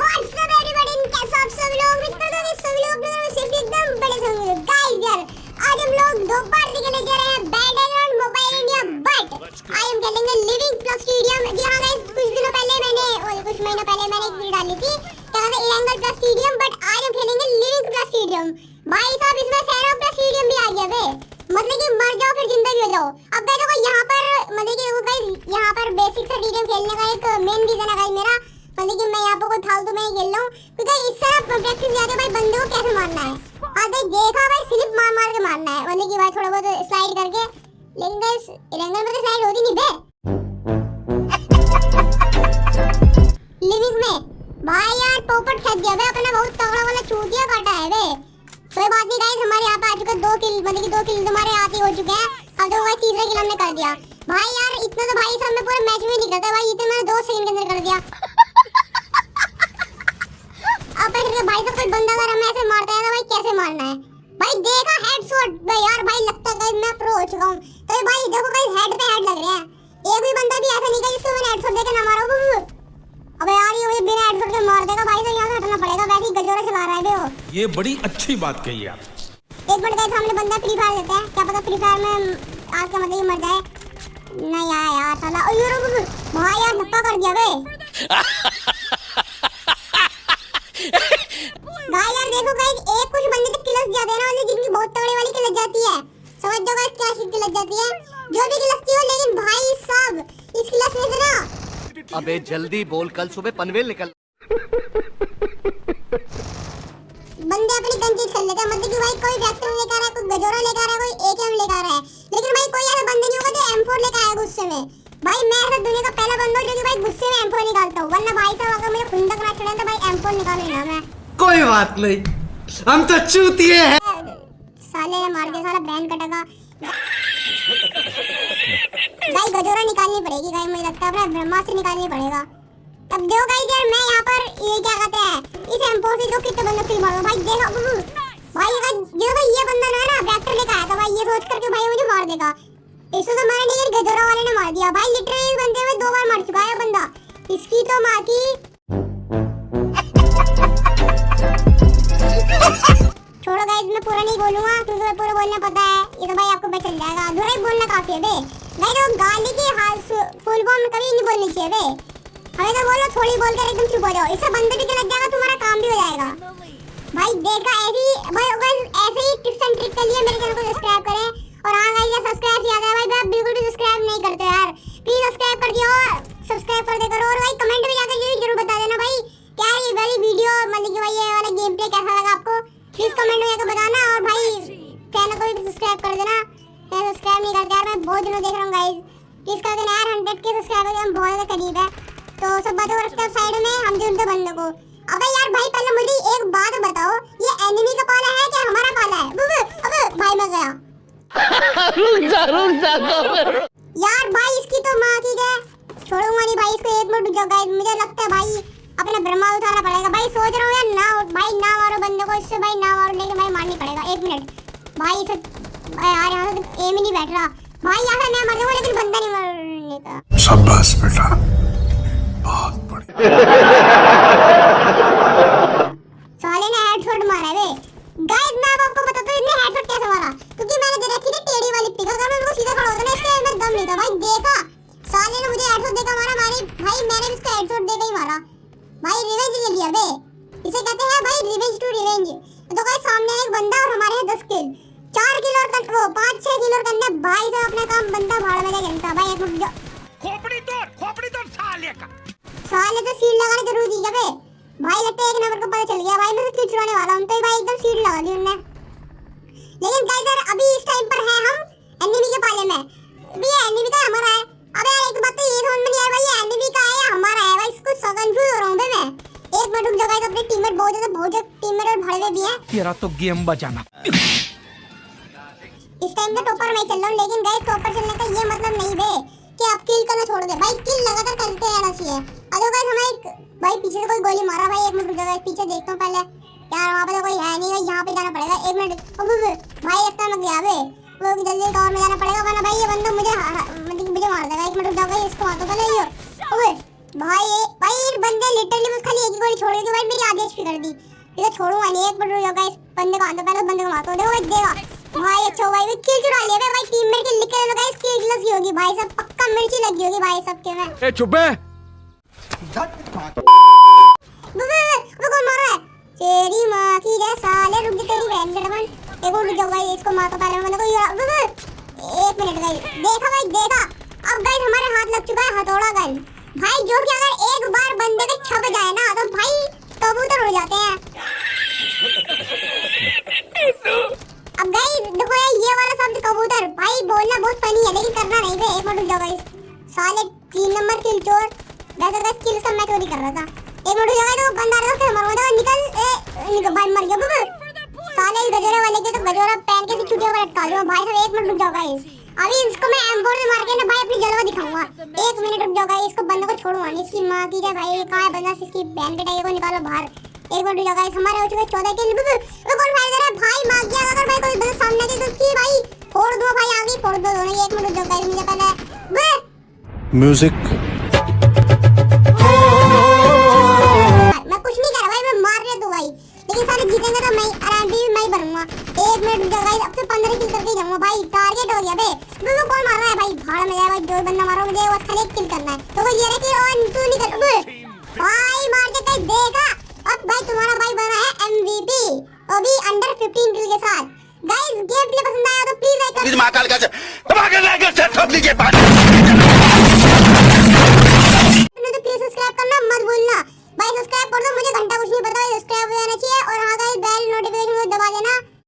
What's up everybody कैसे आप सब लोग मित्रों तो इस सभी लोग मेरे सिर्फ़ एकदम बड़े से होंगे गाइस यार आज हम लोग दोपहर दिखने जा रहे हैं battle mobile India but I am खेलेंगे लिविंग प्लस स्टेडियम जी हाँ गाइस कुछ दिनों पहले मैंने, और कुछ महीनों पहले मैंने एक वीडियो डाली थी, क्या था इलेंगल प्लस स्टेडियम बट आज हम खेलेंगे लिविंग प्लस स्टेडियम भाई साहब, इसमें सैरा प्लस स्टेडियम भी आ गया, बे। मतलब कि मर जाओ फिर ज़िंदा हो जाओ अब देखो, यहाँ पर मतलब कि यहाँ पर बेसिक सा स्टेडियम खेलने का एक मेन रीजन है गाइस मेरा। मतलब कि मैं यहाँ पर कोई में ही खेल रहा हूँ। क्योंकि इससे ना प्रैक्टिस ज़्यादा भाई बंदे को कैसे मारना है? हाँ भाई देखा भाई स्लिप मार मार के मारना है। मतलब कि भाई थोड़ा बहुत स्लाइड करके, लेकिन गाइस रेंगल में तो स्लाइड होती नहीं बे। लिविंग में? भाई यार पोपट खेल दिया बे अपना बहुत तगड़ा वाला चूतिया काटा है बे। कोई बात नहीं गाइस हमारे यहाँ पे आ चुका दो किल मतलब कि दो किल तुम्हारे हाथ ही हो चुके हैं। अब तो भाई तीसरा किल हमने कर दिया। भाई यार, इतना तो भाई साहब मैं पूरे मैच में नहीं करता भाई, इतने मैंने दो सेकंड के अंदर कर दिया। अब ऐसे भाई तो कोई बंदा अगर हमें ऐसे मारता है तो भाई कैसे मारना है? भाई देखा हेडशॉट भाई यार भाई लगता है मैं प्रो हो चुका हूँ। तो भाई देखो भाई हेड पे हेड लग रहे हैं। एक भी बंदा भी ऐसा नहीं है जिसको मैंने हेडशॉट देके ना मारा हो अबे यार ये मुझे बिना हेडशॉट के मार देगा भाई तो यहाँ से हटना पड़ेगा वैसे ही गजोरा चला रहा है बे वो ये बड़ी अच्छी बात कही आप। एक मिनट गए सामने बंदा फ्री फायर देता है। क्या पता फ्री फायर में आज का मतलब ये मर जाए। नहीं यार यार साला। ओ यार भाई यार धक्का कर दिया बे भाई यार देखो गाइस एक कुछ बंदे तो किलस जाते हैं ना वाली जिनकी बहुत जाती है। समझ जाओ गाइस क्या सी किलस जाती है। जो भी किलस हो लेकिन भाई साहब इस किलस में ना अबे जल्दी बोल कल सुबह पनवेल निकल। बंदे अपनी गन चीज़ कर लेते हैं। मतलब कि भाई कोई वेक्टर लेकर आ रहा है कोई गजोरा लेकर आ रहा है कोई एकेएम लेकर आ रहा है लेकिन भाई कोई ऐसा बंदे नहीं होगा जो M4 लेकर आएगा गुस्से में। भाई मैं ऐसा दुनिया का पहला बंदा हूँ जो कि भाई गुस्से में M4 निकालता हूँ। वरना भाई साहब अगर मुझे खुंदक ना चढ़े तो भाई M4 निकाल लेना मैं। कोई बात नहीं। हम तो चूतिए हैं। साले मार दिया साला बैन कटेगा। भाई, गजोरा निकालनी पड़ेगी भाई मुझे लगता है अपना ब्रह्मास्त्र निकालनी पड़ेगा। अब देखो गाइस यार, मैं यहाँ पर ये क्या कहते हैं, इस एम्पो से जो कितने बंदे किल मारो। भाई, देखो भाई, अगर ये भाई ये बंदा ना ना वेक्टर लेकर आया था, भाई, ये सोच करके भाई मुझे मार देगा। इसको तो मारा नहीं गजोरा वाले ने मार दिया। भाई लिटरली इस बंदे में दो बार मर चुका है बंदा। इसकी तो माँ की बोलूँगा क्योंकि मैं पूरा बोलना पता है, ये तो भाई आपको पता चल जाएगा। अधूरा ही बोलना काफ़ी है, बे। भाई तो गाली की हाल फुल फॉर्म कभी नहीं बोलनी चाहिए, बे। हमें तो बोलो, थोड़ी बोलकर एकदम चुप हो जाओ। इससे बंदे भी लग जाएगा, तुम्हारा काम भी हो जाएगा। भाई, देखा, ऐसी भाई गाइस ऐसे ही टिप्स एंड ट्रिक के लिए मेरे चैनल को सब्सक्राइब करें। और हाँ गाइस ये सब्सक्राइब याद है भाई आप बिल्कुल भी सब्सक्राइब नहीं करते यार। प्लीज़ सब्सक्राइब कर दियो सब्सक्राइब कर दे करो। और भाई कमेंट जाकर के सब्सक्राइबर हम बहुत ज़्यादा करीब है तो सब बातों को रखते हैं साइड में हम ढूंढते बंदे को अबे यार भाई पहले मुझे एक बात बताओ ये एनिमी का पाला है कि हमारा पाला है? बुबु अबे भाई मैं गया। रुक जा रुक जा यार भाई इसकी तो माँ की है छोड़ूँगा नहीं भाई इसको एक मिनट गाइस मुझे लगता है भाई अपना ब्रह्मा उठाना पड़ेगा। भाई सोच रहा हूँ यार ना भाई ना मारो बंदे को इससे भाई ना मारो लेकिन भाई मारनी पड़ेगा। एक मिनट। भाई इसे यार यहाँ से तो एम ही नहीं बैठ रहा। भाई यहाँ से मैं मर जाऊँगा लेकिन बंदा नहीं मरने का। शाबाश बेटा। बहुत बढ़िया। पता चल गया भाई मैं तो छुड़ाने वाला हूँ। तो भाई एकदम सीट लगा दी उनने। लेकिन गाइस यार अभी इस टाइम पर है हम एनिमी के पाले में। ये एनिमी का हमारा है। अबे यार एक बात तो ये समझ में नहीं आ रही भाई ये एनिमी का है या हमारा है? भाई इसको सब कंफ्यूज हो रहा हूँ मैं। एक मिनट रुक जाओ गाइस अपने टीममेट बहुत ज़्यादा बहुत ज़्यादा टीममेट और भाड़े में भी है। तेरा तो गेम बजाना। इस टाइम पे टॉपर मैं चल रहा हूँ लेकिन गाइस टॉपर चलने का ये मतलब नहीं बे कि आप किल करना छोड़ दे। भाई किल लगातार करते रहना चाहिए। भाई, पीछे से कोई गोली मारा भाई, एक मिनट जाओ पीछे देखता हूँ पहले। यार, वहाँ पे तो कोई है नहीं, भाई, यहाँ पे जाना पड़ेगा। एक मिनट भाई लगता है मैं गया बे वो भी जल्दी कवर में जाना पड़ेगा, वरना भाई, ये बंदा मुझे मतलब मुझे मार देगा। एक मिनट रुक जाओ गाइस इसको मार दो पहले ये ओए भाई भाई, ये बंदे लिटरली बस खाली एक ही नहीं छोड़ेगी भाई, मेरी आधी एचपी कर दी। ये तो छोड़ूँगा नहीं, एक मिनट रुको गाइस बंदे को आंदो पहले बंदे को मारता हूँ देखो, भाई देगा भाई अच्छा भाई, वो किल चुरा लिया भाई टीममेट के लिख के लो गाइस किल लगी होगी, भाई, सब पक्का मिर्ची लगी होगी, भाई, सबके में। ए, चुप मार है तेरी माँ की जैसा ले रुक जा तेरी बहन के डबल एक और रुक जाओ भाई इसको मैं को ये वो- वो- एक मिनट गाइस देखा भाई देखा अब गाइस हमारे हाथ लग चुका है हथौड़ा गन भाई जो कि अगर एक बार बंदे के छप जाए ना तो भाई कबूतर उड़ जाते हैं अब गाइस देखो यार, ये वाला शब्द कबूतर। भाई, बोलना बहुत फनी है, लेकिन करना नहीं। थे एक मिनट रुक जाओ गाइस साले तीन नंबर किल चोर। वैसे गाइस किल का मैं चोरी कर रहा था एक मिनट जाओ तो बंदा आ रहा था मरवा दो निकल, ए, निकल, भाई मर गया बुबु साले गजरे वाले के तो गजरा पहन के छुट्टियों पर लटका दूँगा भाई साहब एक मिनट रुक जाओ गाइस अभी इसको मैं एम4 से मार के ना, भाई अपनी जलवा दिखाऊँगा। एक मिनट रुक जाओ गाइस इसको बंदे को छोड़ूँगा नहीं। इसकी माँ की क्या भाई, कहाँ है बंदा? इसकी बहन के टाइगर को निकालो बाहर। एक मिनट रुक जाओ गाइस हमारे हो चुके 14 किल वो कौन फायर कर रहा है? भाई मार गया, अगर भाई कोई बंदा सामने के तो की भाई, फोड़ दो भाई आगे, फोड़ दो दोनों, एक मिनट रुक जाओ गाइस मुझे पहले म्यूज़िक ही बनूँगा एक मिनट रुक गाइस अब से 15 किल करके जाऊँगा भाई। टारगेट हो गया बे। वो कौन मार रहा है भाई? भाड़ में जाए भाई जो बंदा मारो मुझे वो खाली एक किल करना है। तो वो ये रहा कि और तू नहीं कर बे भाई मार के कहीं देखा अब भाई तुम्हारा भाई बना है एमवीपी वो भी अंडर 15 किल के साथ। गाइस गेम प्ले पसंद आया तो प्लीज़ लाइक महाकाल का धमाकेदार से ठोक लीजिए